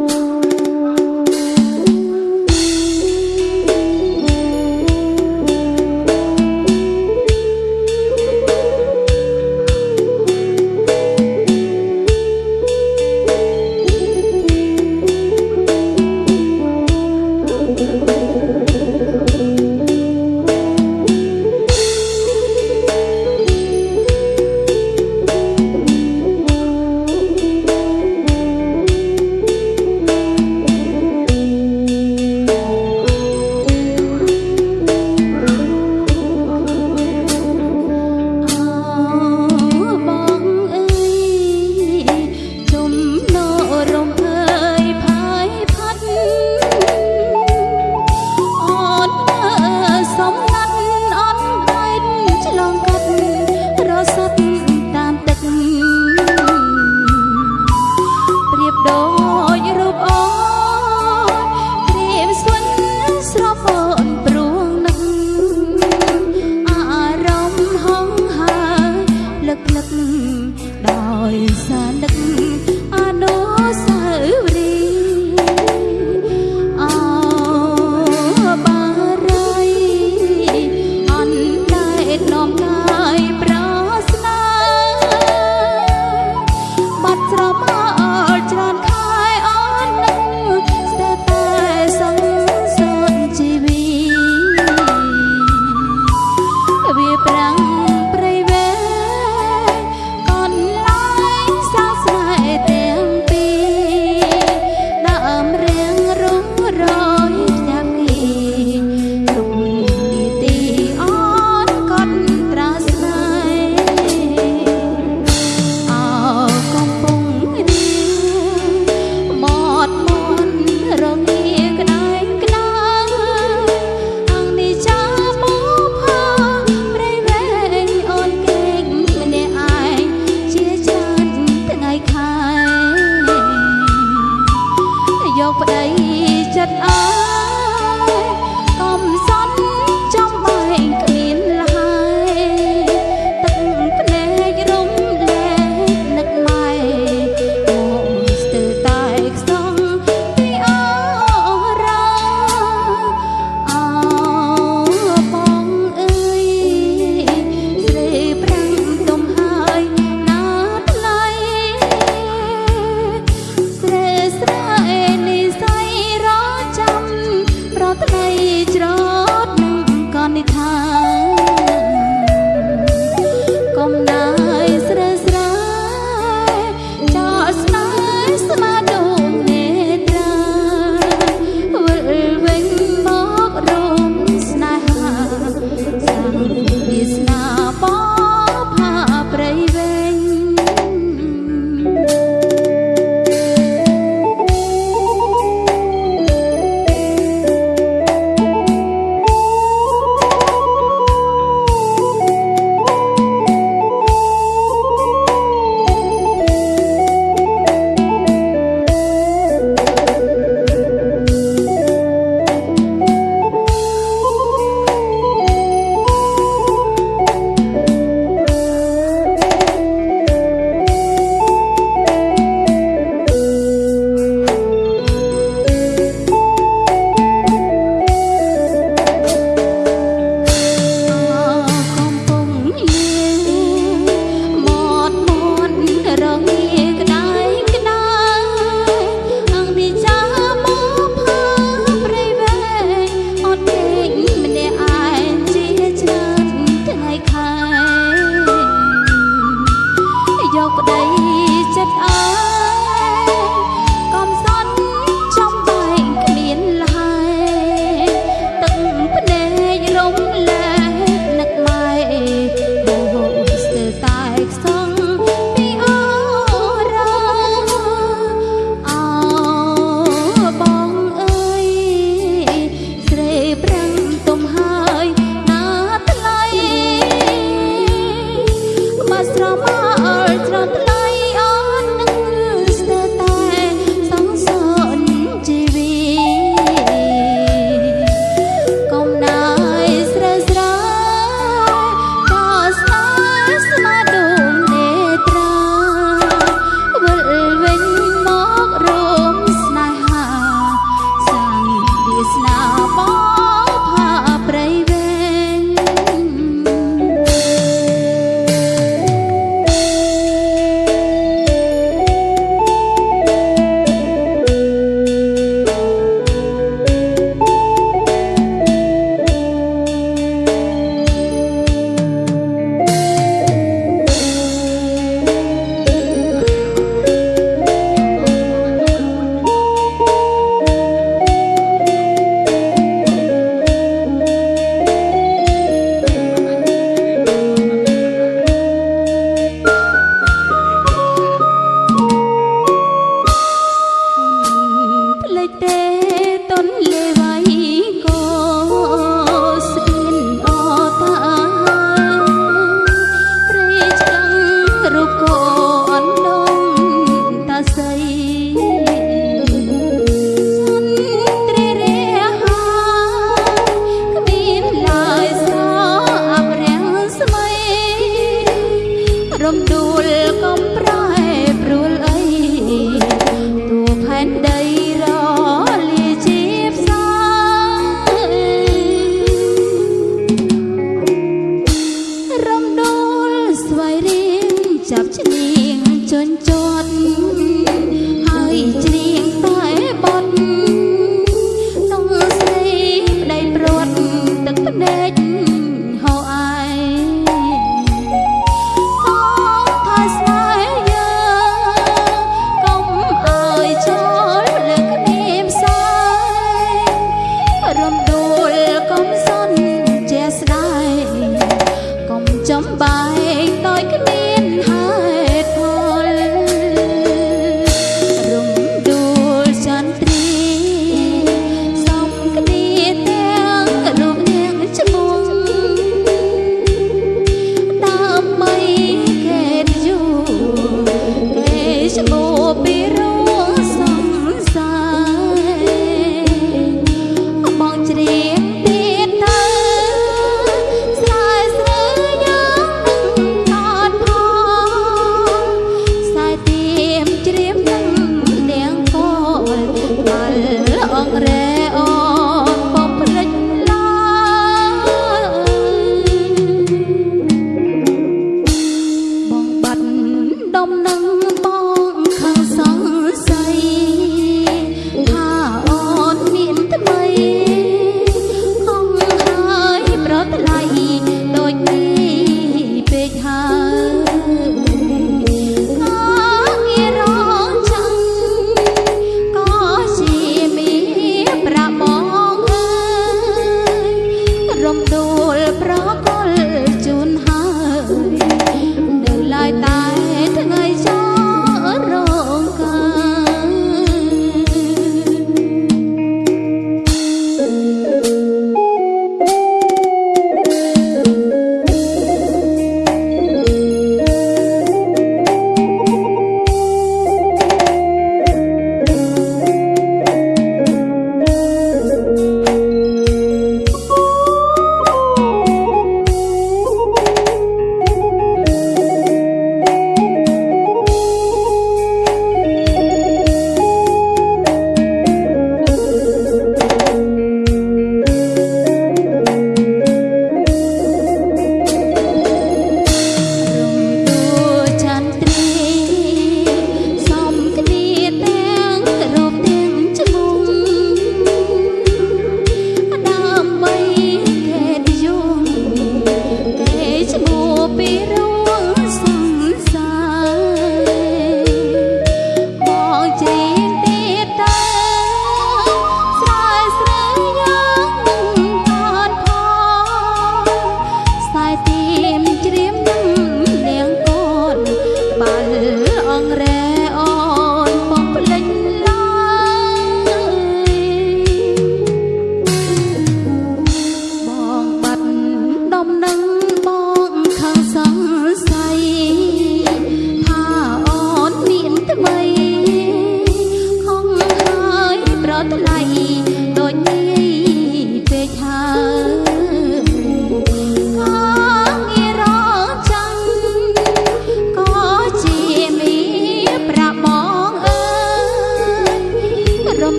បង ដោយ កុំស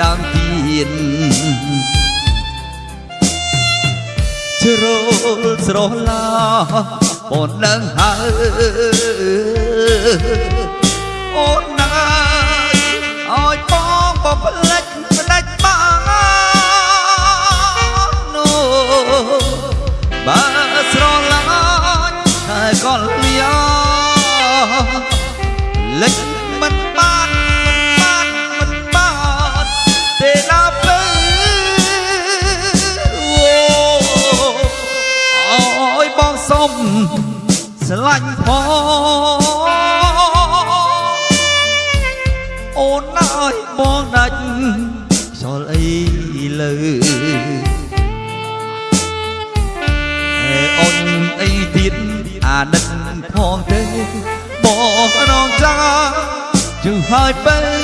ដើមទៀនជ្រុលស្រស់ឡាអូននឹងហើយអូនណាយឲ្យបងបំ ស្រឡាញ់ផងអូនអើយបងដាច់ខ្យល់អីលើអេអូនអីទៀតអាណិតផងទេបងរងចាជឹងហើយពេល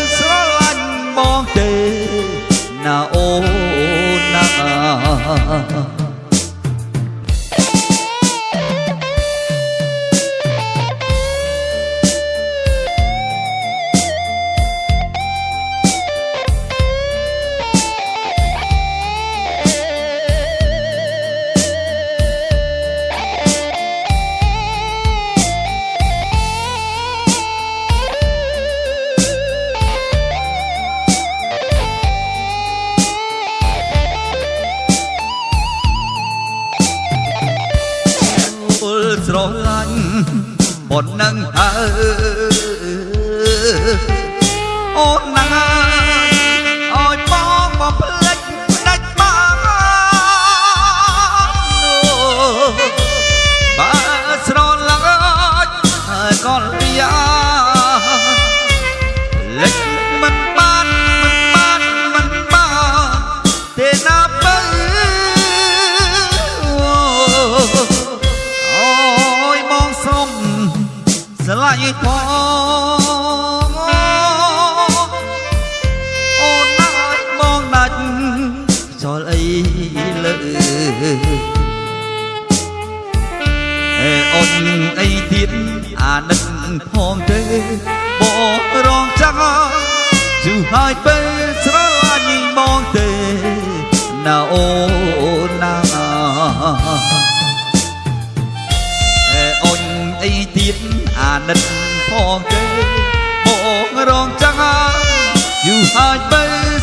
អេអូនអីទៀតអាណិតផងទេបងរងចាំជូហើយពេលស្រឡាញ់បងទេណាអូណាអេអូនអីទៀតអាណិតផងទេបងរងចាំយូរហើយពេល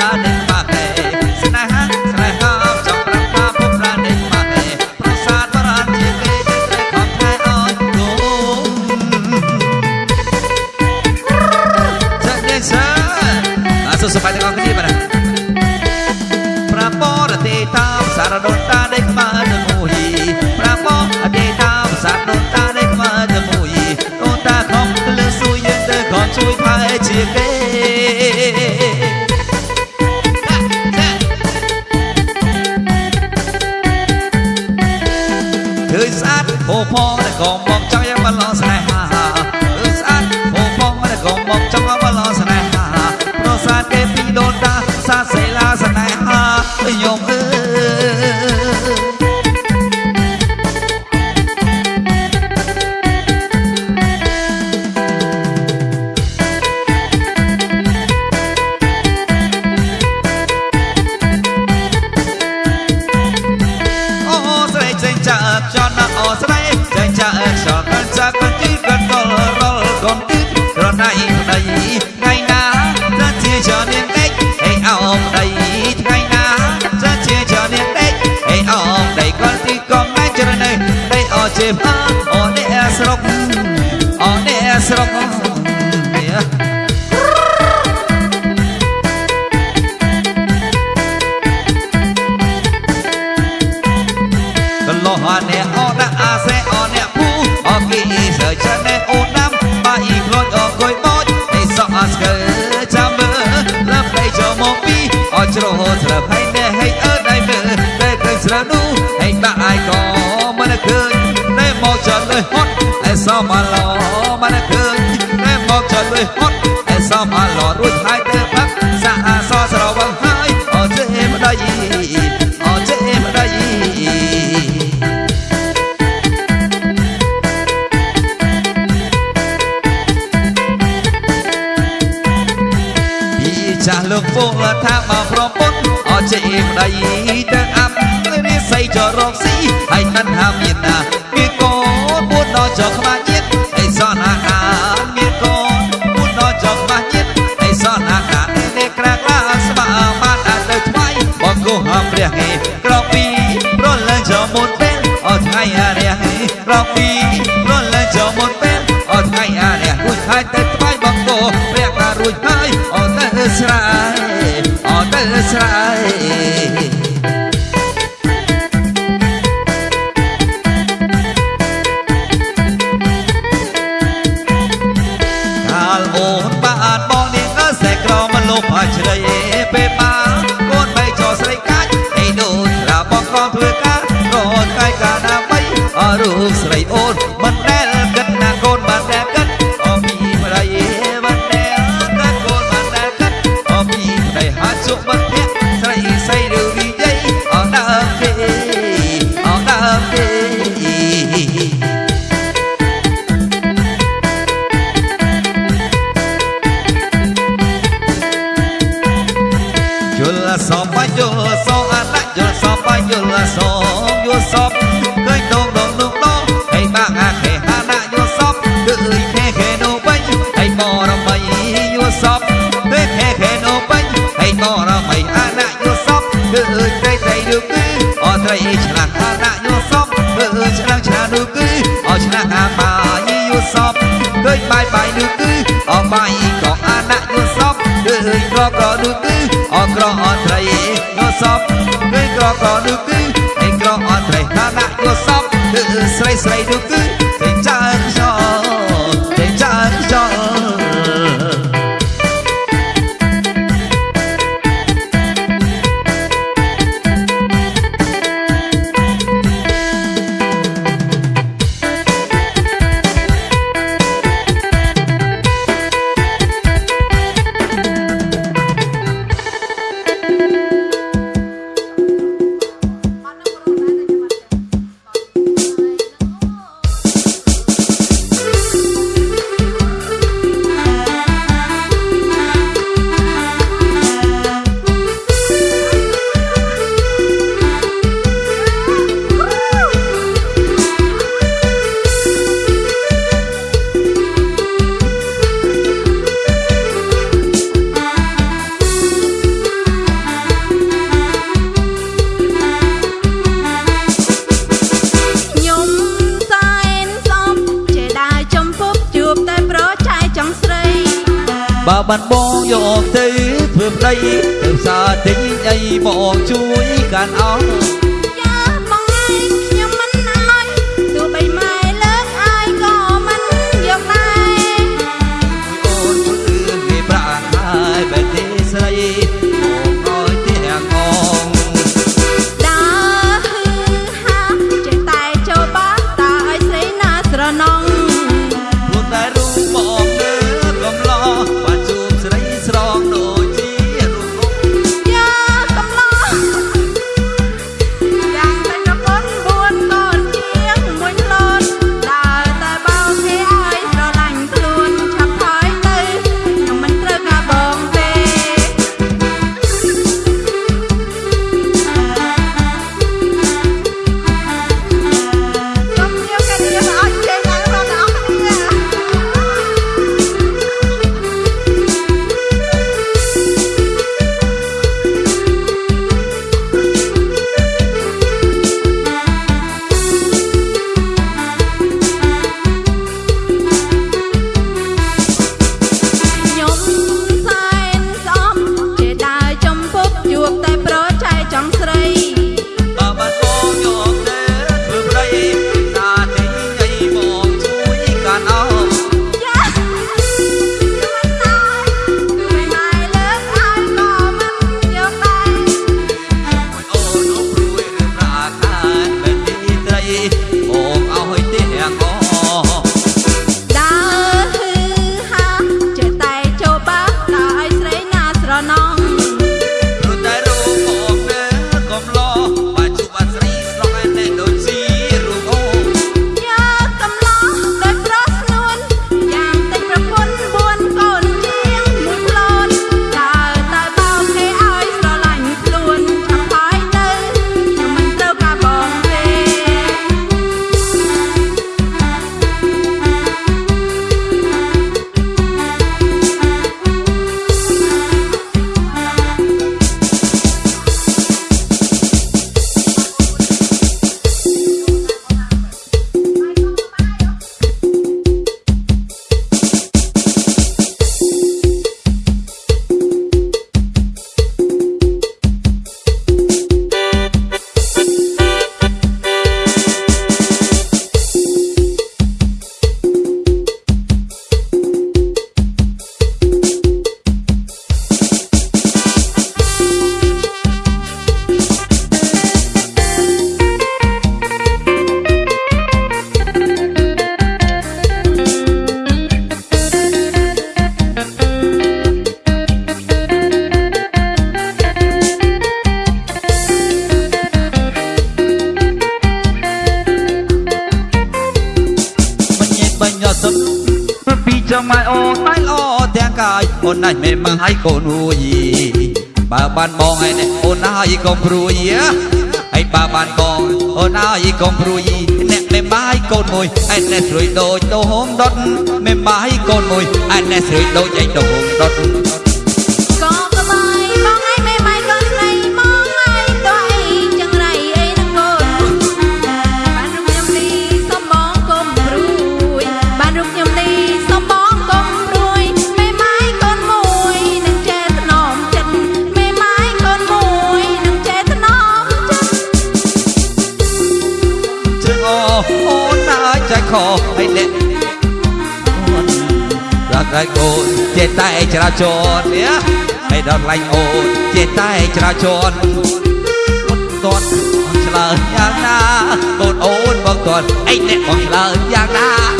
i Sana. đây đây ngày nào rất chia trở nên cách hey ao ông đây phải thanh hàm nhìn Yul sop, yul sop, anak yul sop, yul sop, yul sop, yul sop, បានបងយកទៅធ្វើប្តីទៅផ្សារទិញអីមកជួយកាន់អង្គ អូនអាចមិនបងឲ្យកូនរួយបើបានបងឯអ្នកអូនហើយកុំព្រួយហើយបើបានបងអូនហើយកុំព្រួយអ្នកមិនបាយកូនមួយឯអ្នកស្រួយដូចដុំដុតមិនបាយកូនមួយឯអ្នកស្រួយដូចឯដុំដុត ចេះតែចរាចរនេះហើយដល់ឡាញ់អូនចេះតែចរាចរមិនតន់ឆ្លើយយ៉ាងណាបងអូនបងតន់អីអ្នកបងឆ្លើយយ៉ាងណា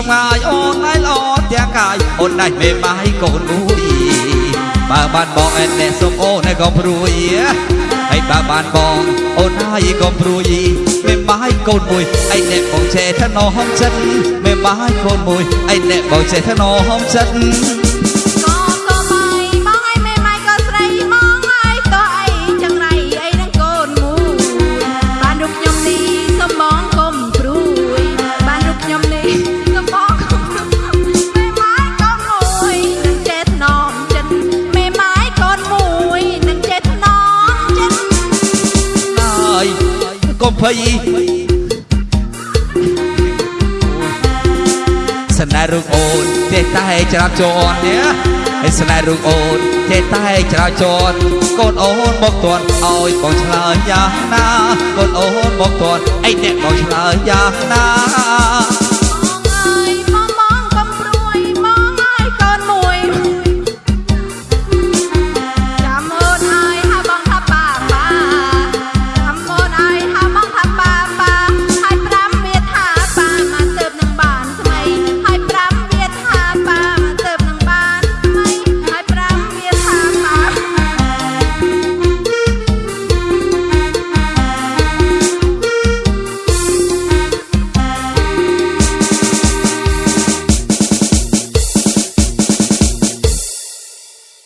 ចំងាយអូនឯល្អទាំងកាយអូនដាច់មេបាយកូនមួយបើបានបងអែនអ្នកសុំអូនឯក៏ព្រួយហើយបើបានបងអូនហើយក៏ព្រួយមេបាយកូនមួយឯអ្នកបងចេះថ្នោហំចិត្តមេបាយកូនមួយឯអ្នកបងចេះថ្នោហំចិត្ត ភ័យស្នេហ៍រូបអូនទេតែច្រាបជន់នេះហើយស្នេហ៍រូបអូនទេតែច្រាបជន់កូនអូនមកទាន់ឲ្យបងឆ្លើយយ៉ាងណាកូនអូនមកទាន់ឯអ្នកបងឆ្លើយយ៉ាងណា